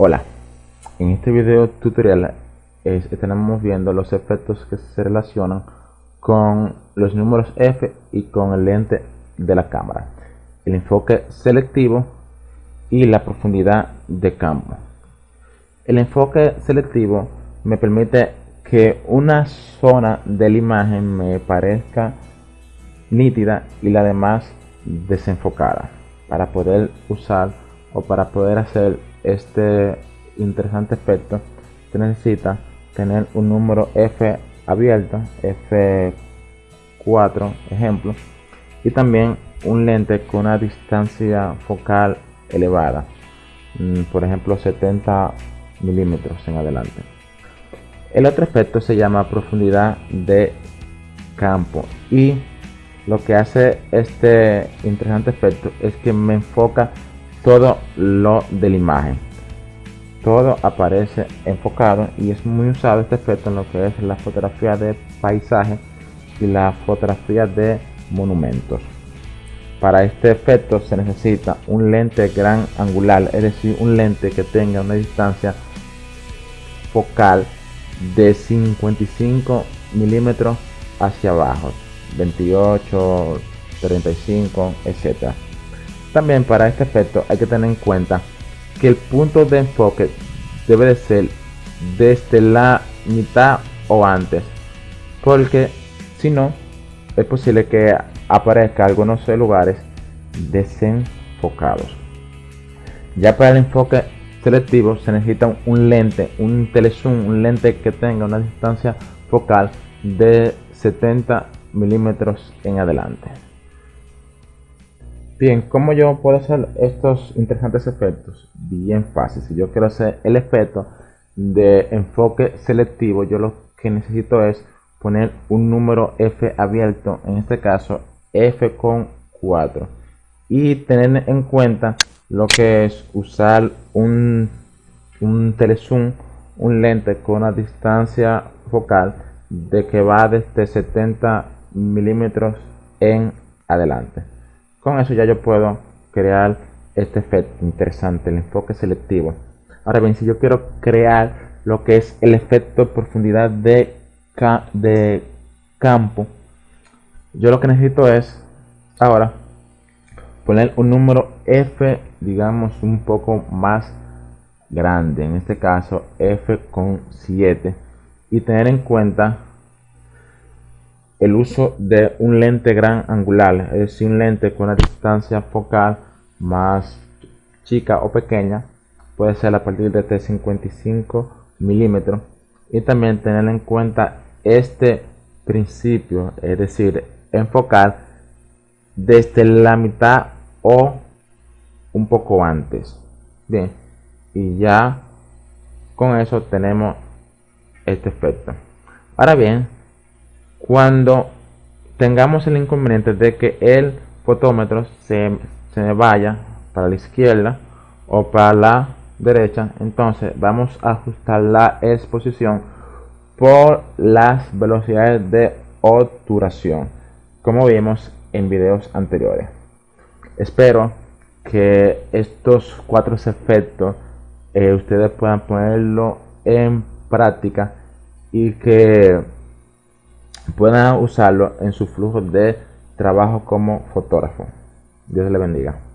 Hola, en este video tutorial estaremos viendo los efectos que se relacionan con los números F y con el lente de la cámara, el enfoque selectivo y la profundidad de campo. El enfoque selectivo me permite que una zona de la imagen me parezca nítida y la demás desenfocada para poder usar o para poder hacer este interesante efecto se necesita tener un número F abierto F4 ejemplo y también un lente con una distancia focal elevada mm, por ejemplo 70 milímetros en adelante. El otro efecto se llama profundidad de campo y lo que hace este interesante efecto es que me enfoca todo lo de la imagen. Todo aparece enfocado y es muy usado este efecto en lo que es la fotografía de paisaje y la fotografía de monumentos. Para este efecto se necesita un lente gran angular es decir un lente que tenga una distancia focal de 55 milímetros hacia abajo 28 35 etcétera también para este efecto hay que tener en cuenta que el punto de enfoque debe de ser desde la mitad o antes porque si no es posible que aparezca algunos lugares desenfocados. Ya para el enfoque selectivo se necesita un lente un telezoom un lente que tenga una distancia focal de 70 milímetros en adelante Bien, ¿cómo yo puedo hacer estos interesantes efectos? Bien fácil, si yo quiero hacer el efecto de enfoque selectivo, yo lo que necesito es poner un número F abierto, en este caso F con 4 y tener en cuenta lo que es usar un, un telezoom, un lente con una distancia focal de que va desde 70 milímetros en adelante. Con eso ya yo puedo crear este efecto interesante, el enfoque selectivo. Ahora bien, si yo quiero crear lo que es el efecto profundidad de, de campo, yo lo que necesito es ahora poner un número F, digamos, un poco más grande, en este caso F con 7, y tener en cuenta el uso de un lente gran angular, es decir, un lente con una distancia focal más chica o pequeña, puede ser a partir de 55 milímetros y también tener en cuenta este principio, es decir, enfocar desde la mitad o un poco antes. Bien, y ya con eso tenemos este efecto. Ahora bien, cuando tengamos el inconveniente de que el fotómetro se, se vaya para la izquierda o para la derecha entonces vamos a ajustar la exposición por las velocidades de obturación como vimos en videos anteriores. Espero que estos cuatro efectos eh, ustedes puedan ponerlo en práctica y que puedan usarlo en su flujo de trabajo como fotógrafo. Dios le bendiga.